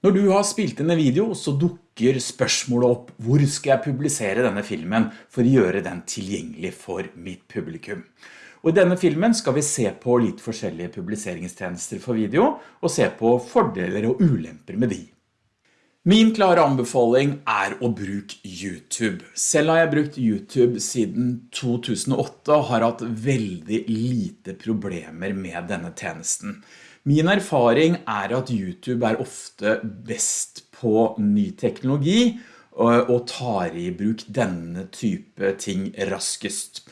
Når du har spilt inn en video, så dukker spørsmålet opp hvor skal jeg publisere denne filmen for å gjøre den tilgjengelig for mitt publikum. Og I denne filmen skal vi se på litt forskjellige publiseringstjenester for video, og se på fordeler og ulemper med de. Min klare anbefaling er å bruke YouTube. Selv har jeg brukt YouTube siden 2008 og har hatt veldig lite problemer med denne tjenesten. Min erfaring er at YouTube er ofte best på ny teknologi og tar i bruk denne type ting raskest.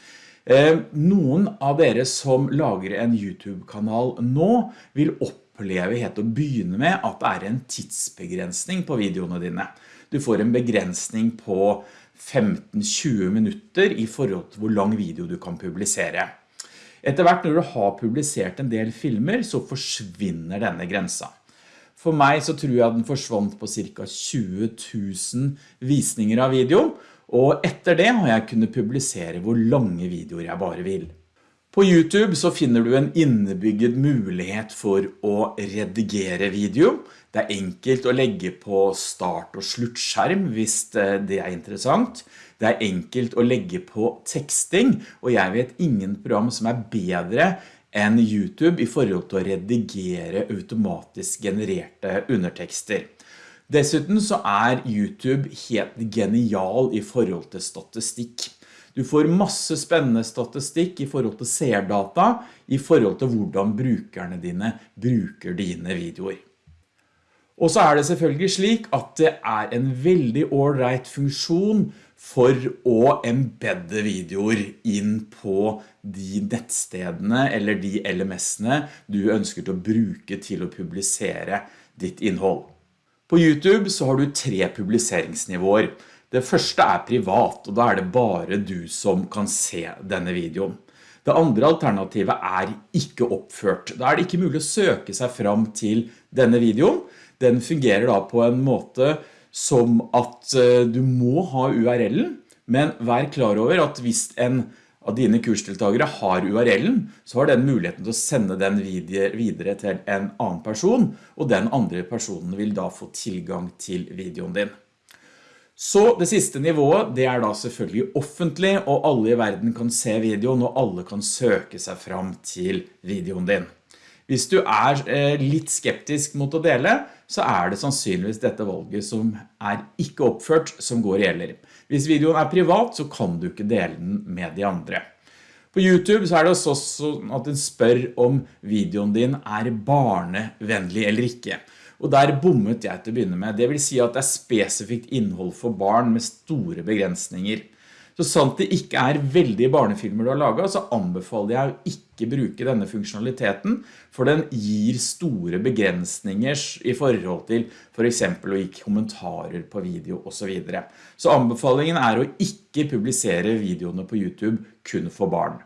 Eh, noen av dere som lager en YouTube-kanal nå vil oppleve helt å begynne med at det er en tidsbegrensning på videoene dine. Du får en begrensning på 15-20 minutter i forhold til hvor lang video du kan publisere. Etter hvert når du har publisert en del filmer, så forsvinner denne grensa. For meg så tror jeg den forsvant på cirka 20 000 visninger av video, og etter det har jeg kunnet publisere hvor lange videoer jeg bare vil. På YouTube så finner du en innebygget mulighet for å redigere video. Det er enkelt å legge på start- og sluttskjerm hvis det er interessant. Det er enkelt å legge på teksting, og jeg vet ingen program som er bedre enn YouTube i forhold til å redigere automatisk genererte undertekster. Dessuten så er YouTube helt genial i forhold til statistikk. Du får masse spennende statistikk i forhold til seerdata, i forhold til hvordan brukerne dine bruker dine videoer. Og så er det selvfølgelig slik at det er en veldig all-right funksjon for å embedde videoer inn på de nettstedene eller de LMS-ene du ønsker til å bruke til å publisere ditt innhold. På YouTube så har du tre publiseringsnivåer. Det første er privat, og da er det bare du som kan se denne videoen. Det andre alternativet er ikke oppført. Da er det ikke mulig å søke seg fram til denne videoen. Den fungerer da på en måte som at eh, du må ha URL-en, men vær klar over at hvis en av dine kursdeltagere har URL-en, så har den muligheten til å sende den videre til en annen person, og den andre personen vil da få tilgang til videoen din. Så det siste nivået, det er da selvfølgelig offentlig, og alle i verden kan se videoen, og alle kan søke seg fram til videoen din. Hvis du er eh, litt skeptisk mot å dele, så er det sannsynligvis dette valget som er ikke oppført som går gjelder. Hvis videoen er privat, så kan du ikke dele den med de andre. På YouTube så er det også sånn at den spør om videoen din er barnevennlig eller ikke. Og der bommet jeg til å begynne med. Det vil si at det er spesifikt innhold for barn med store begrensninger. Så sant det ikke er veldig barnefilmer du har laget, så anbefaler jeg å ikke bruke denne funksjonaliteten, for den gir store begrensninger i forhold til for eksempel å gi kommentarer på video og så videre. Så anbefalingen er å ikke publisere videoene på YouTube kun for barn.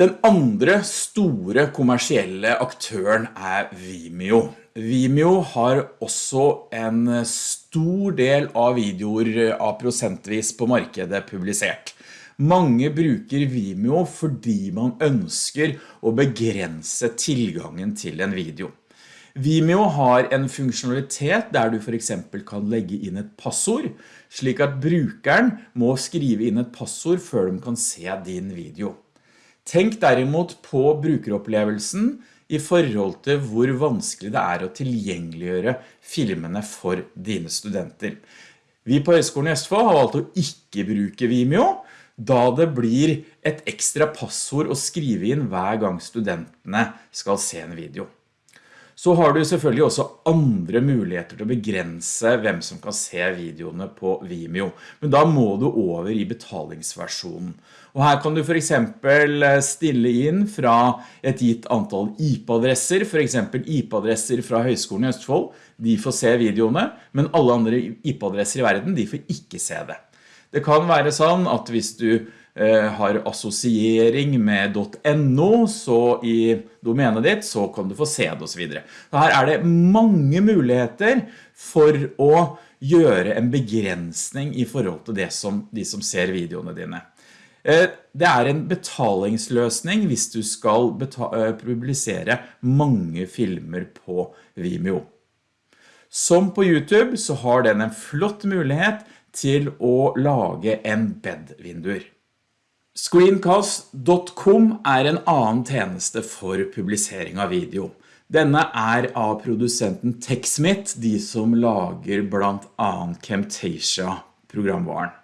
Den andre store kommersielle aktøren er Vimeo. Vimeo har også en stor del av videoer av prosentvis på markedet publisert. Mange bruker Vimeo fordi man ønsker å begrense tilgangen til en video. Vimeo har en funksjonalitet der du for eksempel kan legge inn et passord, slik at brukeren må skrive inn et passord før de kan se din video. Tenk derimot på brukeropplevelsen i forhold til hvor vanskelig det er å tilgjengeliggjøre filmene for dine studenter. Vi på Høgskolen i Østfold har valgt å ikke bruke Vimeo, da det blir et ekstra passord å skrive inn hver gang studentene skal se en video. Så har du selvfølgelig også andre muligheter til å begrense hvem som kan se videoene på Vimeo, men da må du over i betalingsversjonen. Og her kan du for eksempel eh, stille inn fra et gitt antall IP-adresser, for eksempel IP-adresser fra Høgskolen i Østfold, de får se videoene, men alle andre IP-adresser i verden, de får ikke se det. Det kan være sånn at hvis du har assosiering med .no så i domenet ditt, så kan du få se det og så videre. Her er det mange muligheter for å gjøre en begrensning i forhold til som, de som ser videoene dine. Eh, det er en betalingsløsning hvis du skal eh, publisere mange filmer på Vimeo. Som på YouTube så har den en flott mulighet til å lage embed-vinduer. Screencast.com er en annen tjeneste for publisering av video. Denne er av produsenten TechSmith, de som lager blant annet Camtasia-programvaren.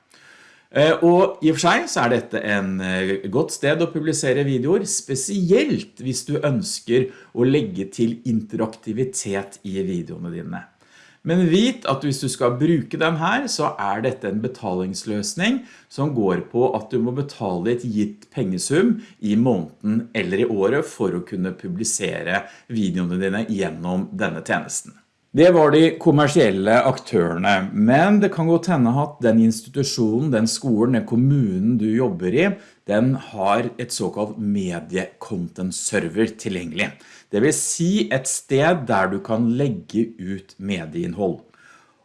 Eh, og i og for seg så er dette en eh, godt sted å publisere videoer, spesielt hvis du ønsker å legge til interaktivitet i videoene dine. Men vit at hvis du skal bruke den her, så er dette en betalingsløsning som går på at du må betale et gitt pengesum i måneden eller i året for å kunne publisere videoene dine gjennom denne tjenesten. Det var de kommersielle aktørene, men det kan godt hende at den institusjonen, den skolen, den kommunen du jobber i, den har et såkalt mediecontent server tilgjengelig. Det vil si et sted der du kan legge ut medieinnhold.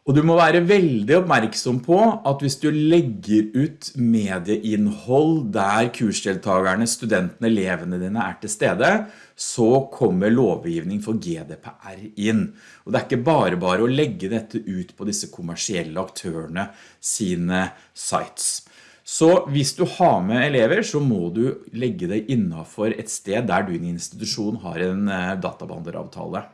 Og du må være veldig oppmerksom på at hvis du legger ut medieinnhold der kursdeltagerne, studentene, elevene dine er til stede, så kommer lovgivning for GDPR inn. Og det er ikke bare bare å legge dette ut på disse kommersielle aktørene sine sites. Så hvis du har med elever, så må du legge det innenfor et sted der du i en institusjon har en eh, databanderavtale.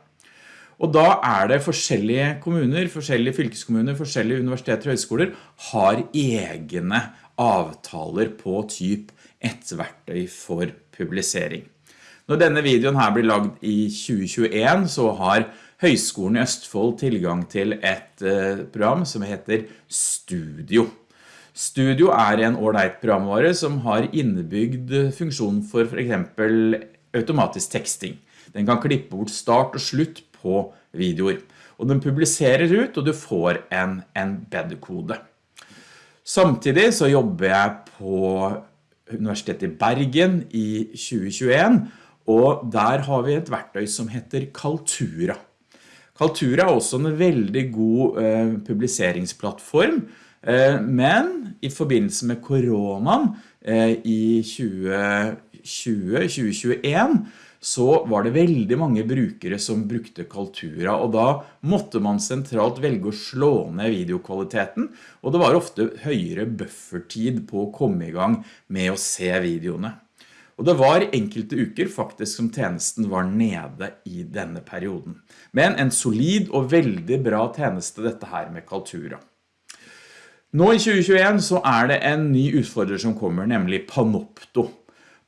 Og da er det forskjellige kommuner, forskjellige fylkeskommuner, forskjellige universiteter og høyskoler har egne avtaler på typ et verktøy for publisering. Når denne videoen her blir lagd i 2021, så har Høyskolen i Østfold tilgang til et eh, program som heter Studio. Studio er en ordentlig programvare som har innebygd funksjon for for eksempel automatisk teksting. Den kan klippe bort start og slutt på videoer. Og den publiserer ut, og du får en embed-kode. Samtidig så jobber jeg på Universitetet i Bergen i 2021, og der har vi et verktøy som heter Kaltura. Kaltura er også en veldig god eh, publiseringsplattform, eh, men i forbindelse med koronaen eh, i 2020-2021 så var det veldig mange brukere som brukte Kaltura, og da måtte man sentralt velge å slå ned videokvaliteten, og det var ofte høyere buffertid på å komme i gang med å se videoene. Og det var enkelte uker faktisk som tjenesten var nede i denne perioden. Men en solid og veldig bra tjeneste dette her med Kaltura. Nå i 2021 så er det en ny utfordrer som kommer, nemlig Panopto.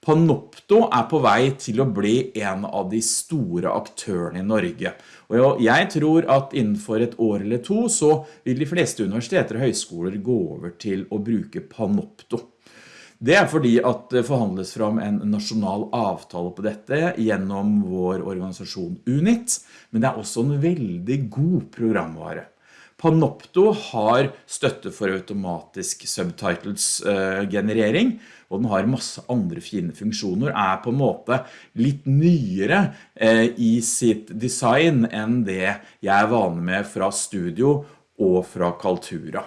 Panopto er på vei til å bli en av de store aktørene i Norge. Og jeg tror at innenfor et år eller to så vil de fleste universiteter og høyskoler gå over til å bruke Panopto. Det er fordi at det forhandles fram en nasjonal avtale på dette gjennom vår organisasjon UNIT, men det er også en veldig god programvare. Panopto har støtte for automatisk subtitles-generering, eh, og den har masse andre fine funksjoner, er på en måte litt nyere eh, i sitt design enn det jeg er vane med fra Studio og fra Kaltura.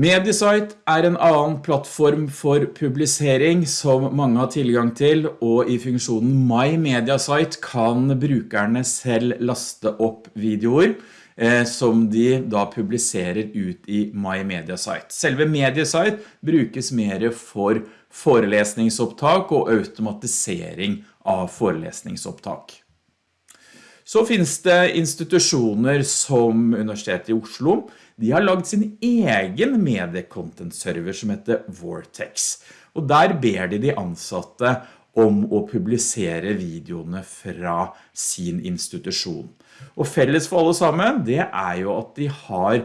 Mediasite er en annen plattform for publisering som mange har tilgang til, og i funksjonen My Mediasite kan brukerne selv laste opp videoer som de da publiserer ut i My Mediasite. Selve Mediasite brukes mer for forelesningsopptak og automatisering av forelesningsopptak. Så finnes det institusjoner som Universitetet i Oslo. De har lagd sin egen mediecontent-server som heter Vortex. Og der ber de de ansatte om å publisere videoene fra sin institusjon. Og felles for alle sammen, det er jo at de har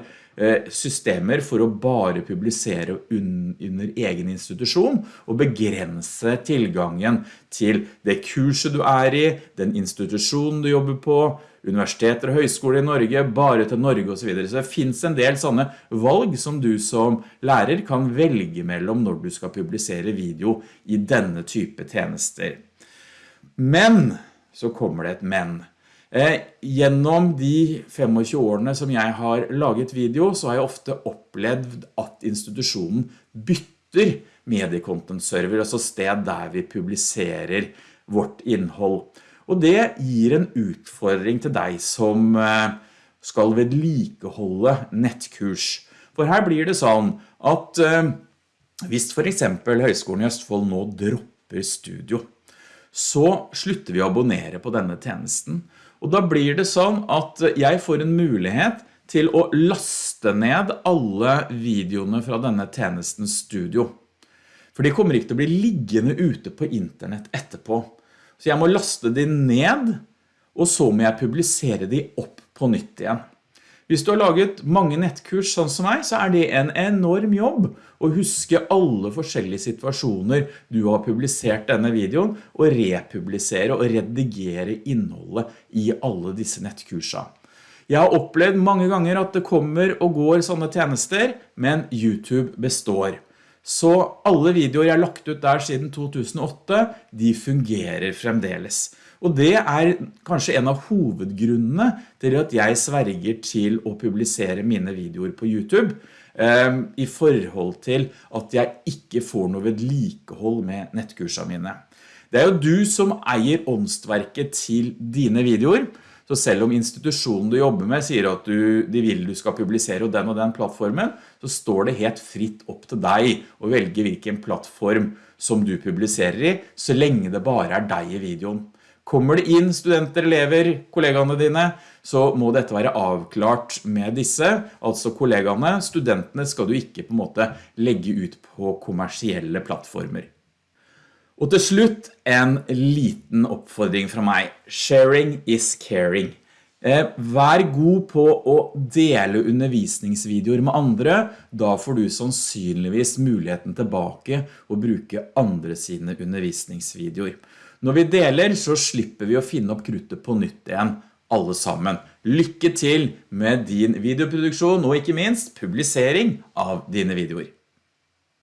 systemer for å bare publisere under egen institusjon og begrense tilgangen til det kurset du er i, den institusjonen du jobber på, universiteter og høyskoler i Norge, bare til Norge og så videre. Så det finnes en del sånne valg som du som lærer kan velge mellom når du skal publisere video i denne type tjenester. Men, så kommer det et men. Eh, gjennom de 25 årene som jeg har laget video, så har jeg ofte opplevd at institusjonen bytter mediecontent-server, altså sted der vi publiserer vårt innhold. Og det gir en utfordring til deg som, eh, skal vedlikeholde nettkurs. For her blir det sånn at eh, hvis for eksempel Høgskolen i Østfold nå dropper studio, så slutter vi å abonnere på denne tjenesten. Og da blir det sånn at jeg får en mulighet til å laste ned alle videoene fra denne tjenestens studio. For de kommer ikke til å bli liggende ute på internett etterpå. Så jeg må laste de ned, og så må jeg publisere de opp på nytt igjen. Hvis du har laget mange nettkurs sånn som meg, så er det en enorm jobb å huske alle forskjellige situasjoner du har publisert denne videoen, og republisere og redigere innholdet i alle disse nettkursene. Jeg har opplevd mange ganger at det kommer og går sånne tjenester, men YouTube består. Så alle videoer jeg har lagt ut der siden 2008, de fungerer fremdeles. Og det er kanskje en av hovedgrunnene til at jeg sverger til å publisere mine videoer på YouTube, um, i forhold til at jeg ikke får noe vedlikehold med nettkursene mine. Det er jo du som eier åndsverket til dine videoer, så selv om institusjonen du jobber med sier at du, de vil du skal publisere den og den plattformen, så står det helt fritt opp til deg å velge hvilken plattform som du publiserer i, så lenge det bare er deg i videoen. Kommer det inn studenter, elever, kollegaene dine, så må dette være avklart med disse, altså kollegaene. Studentene skal du ikke på en måte legge ut på kommersielle plattformer. Og til slutt en liten oppfordring fra meg. Sharing is caring. Eh, vær god på å dele undervisningsvideoer med andre, da får du sannsynligvis muligheten tilbake å bruke andre sine undervisningsvideoer. Når vi deler så slipper vi å finne opp kruttet på nytt igjen, alle sammen. Lykke til med din videoproduksjon og ikke minst publisering av dine videoer.